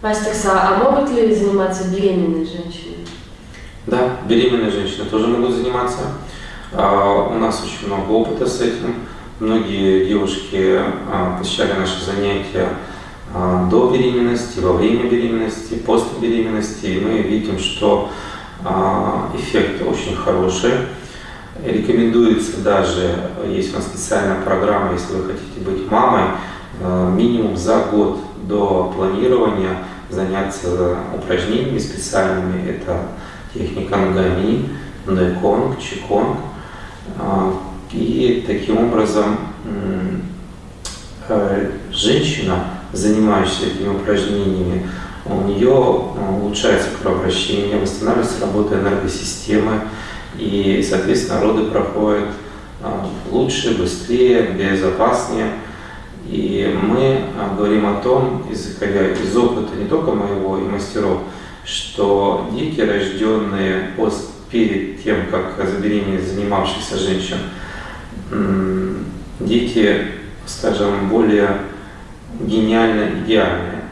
Мастер а могут ли заниматься беременные женщины? Да, беременные женщины тоже могут заниматься. А, у нас очень много опыта с этим. Многие девушки а, посещали наши занятия а, до беременности, во время беременности, после беременности. И мы видим, что эффект очень хороший. Рекомендуется даже, есть у нас специальная программа, если вы хотите быть мамой, минимум за год до планирования заняться упражнениями специальными. Это техника нгами, нэконг, чиконг. А, и таким образом э, женщина, занимающаяся этими упражнениями, у нее э, улучшается кровообращение, восстанавливается работа энергосистемы, и, соответственно, роды проходят э, лучше, быстрее, безопаснее. И мы говорим о том, исходя из опыта не только моего и мастеров, что дети, рожденные после, перед тем, как забеременеть занимавшихся женщин, дети, скажем, более гениально идеальные.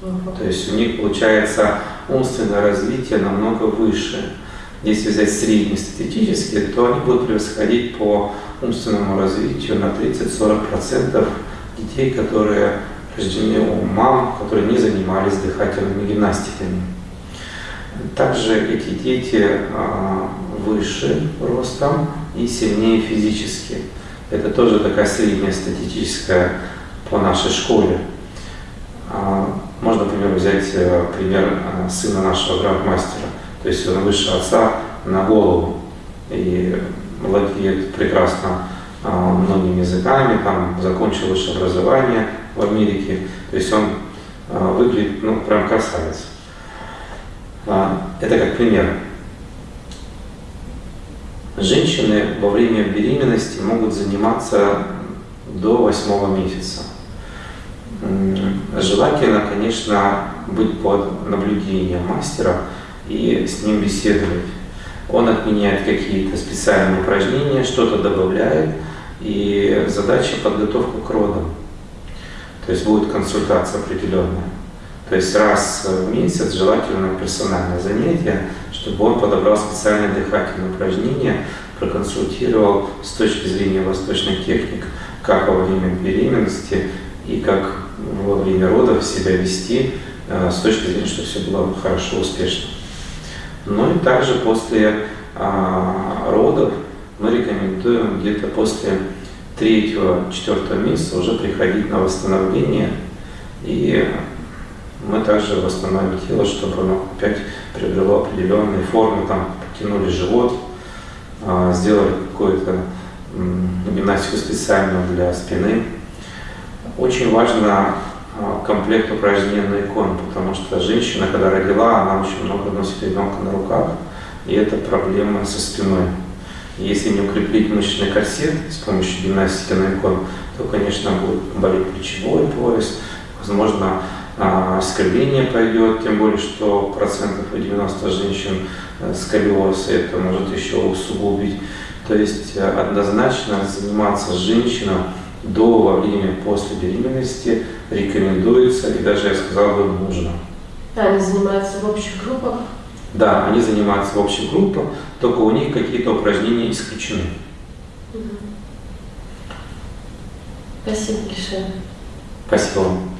То есть у них получается умственное развитие намного выше. Если взять среднестатистически, то они будут превосходить по умственному развитию на 30-40% детей, которые рождены у мам, которые не занимались дыхательными гимнастиками. Также эти дети а, выше ростом и сильнее физически. Это тоже такая средняя статистическая по нашей школе. А, можно, например, взять э, пример э, сына нашего грандмастера. То есть он выше отца на голову и владеет прекрасно а, многими языками, там закончил высшее образование в Америке. То есть он выглядит, ну, прям красавец. Это как пример. Женщины во время беременности могут заниматься до восьмого месяца. Желательно, конечно, быть под наблюдением мастера и с ним беседовать. Он отменяет какие-то специальные упражнения, что-то добавляет, и задача подготовка к родам. То есть будет консультация определенная. То есть раз в месяц желательно персональное занятие, чтобы он подобрал специальное дыхательное упражнение, проконсультировал с точки зрения восточных техник, как во время беременности и как во время родов себя вести, э, с точки зрения, чтобы все было хорошо, успешно. Ну и также после а, родов мы рекомендуем где-то после третьего-четвертого месяца уже приходить на восстановление и мы также восстановим тело, чтобы оно опять приобрело определенные формы, там потянули живот, а, сделали какую-то гимнастику специальную для спины. Очень важно комплект упражнений на икон, потому что женщина, когда родила, она очень много носит ребенка на руках, и это проблема со спиной. Если не укреплить мышечный корсет с помощью гимнастики на икон, то, конечно, будет болеть плечевой пояс, возможно, а, скользение пойдет, тем более, что процентов 90 женщин э, сколиоз это может еще усугубить. То есть э, однозначно заниматься женщинам до, во время, после беременности рекомендуется и даже, я сказал бы, нужно. Они занимаются в общих группах? Да, они занимаются в общих группах, только у них какие-то упражнения исключены. Спасибо большое. Спасибо вам.